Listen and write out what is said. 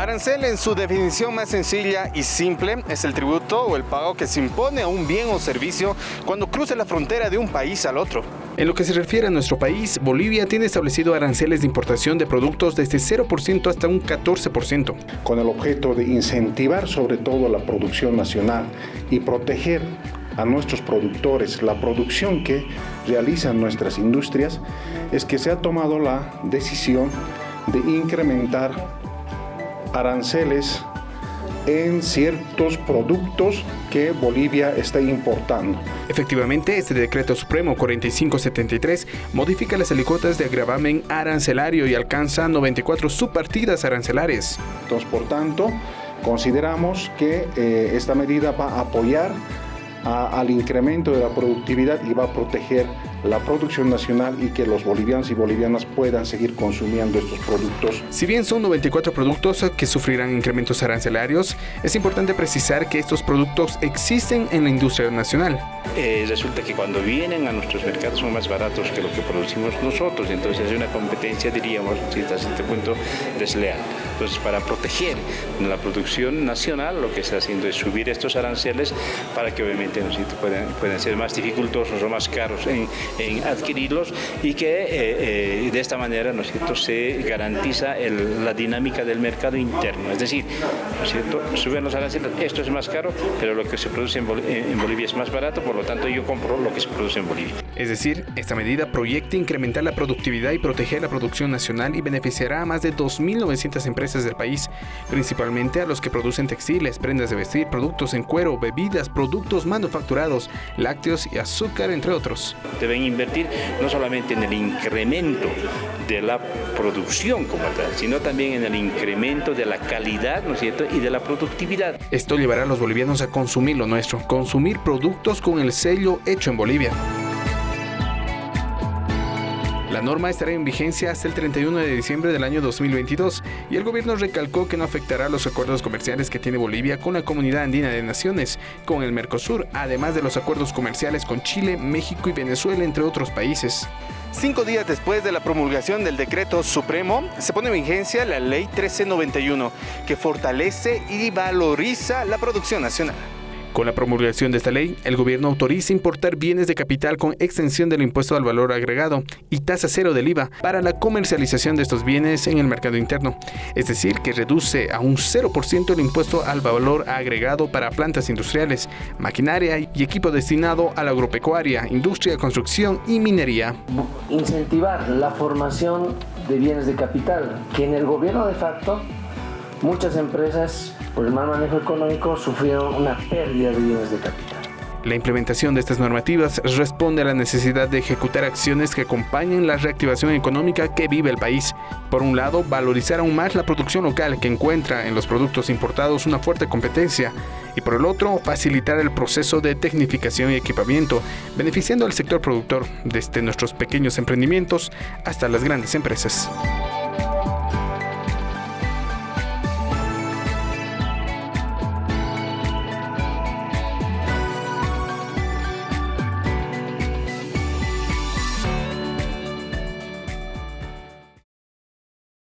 Arancel en su definición más sencilla y simple es el tributo o el pago que se impone a un bien o servicio cuando cruza la frontera de un país al otro. En lo que se refiere a nuestro país, Bolivia tiene establecido aranceles de importación de productos desde 0% hasta un 14%. Con el objeto de incentivar sobre todo la producción nacional y proteger a nuestros productores, la producción que realizan nuestras industrias, es que se ha tomado la decisión de incrementar aranceles en ciertos productos que Bolivia está importando. Efectivamente, este decreto supremo 4573 modifica las alícuotas de agravamen arancelario y alcanza 94 subpartidas arancelarias. Entonces, por tanto, consideramos que eh, esta medida va a apoyar al incremento de la productividad y va a proteger la producción nacional y que los bolivianos y bolivianas puedan seguir consumiendo estos productos. Si bien son 94 productos que sufrirán incrementos arancelarios, es importante precisar que estos productos existen en la industria nacional. Eh, resulta que cuando vienen a nuestros mercados son más baratos que lo que producimos nosotros, entonces es una competencia, diríamos, hasta este punto desleal. Entonces, para proteger la producción nacional, lo que está haciendo es subir estos aranceles para que obviamente ¿no? puedan, pueden ser más dificultosos o más caros en, adquirirlos y que eh, eh, de esta manera ¿no se garantiza la dinámica del mercado interno. Es decir, ¿no suben los aranceles, esto es más caro, pero lo que se produce en, Bolivia es más barato, por lo tanto yo compro lo que se produce en Bolivia. Es decir, esta medida proyecta incrementar la productividad y proteger la producción nacional y beneficiará a más de 2.900 empresas del país, principalmente a los que producen textiles, prendas de vestir, productos en cuero, bebidas, productos manufacturados, lácteos y azúcar, entre otros. Deben invertir no solamente en el incremento de la producción como tal, sino también en el incremento de la calidad, ¿no es cierto?, y de la productividad. Esto llevará a los bolivianos a consumir lo nuestro, consumir productos con el sello hecho en Bolivia. La norma estará en vigencia hasta el 31 de diciembre del año 2022 y el gobierno recalcó que no afectará los acuerdos comerciales que tiene Bolivia con la Comunidad Andina de Naciones, con el Mercosur, además de los acuerdos comerciales con Chile, México y Venezuela, entre otros países. Cinco días después de la promulgación del decreto supremo, se pone en vigencia la Ley 1391, que fortalece y valoriza la producción nacional. Con la promulgación de esta ley, el gobierno autoriza importar bienes de capital con extensión del impuesto al valor agregado y tasa cero del IVA para la comercialización de estos bienes en el mercado interno. Es decir, que reduce a un 0% el impuesto al valor agregado para plantas industriales, maquinaria y equipo destinado a la agropecuaria, industria, construcción y minería. Incentivar la formación de bienes de capital, que en el gobierno de facto muchas empresas por el mal manejo económico sufrieron una pérdida de bienes de capital. La implementación de estas normativas responde a la necesidad de ejecutar acciones que acompañen la reactivación económica que vive el país. Por un lado, valorizar aún más la producción local que encuentra en los productos importados una fuerte competencia y por el otro, facilitar el proceso de tecnificación y equipamiento, beneficiando al sector productor desde nuestros pequeños emprendimientos hasta las grandes empresas.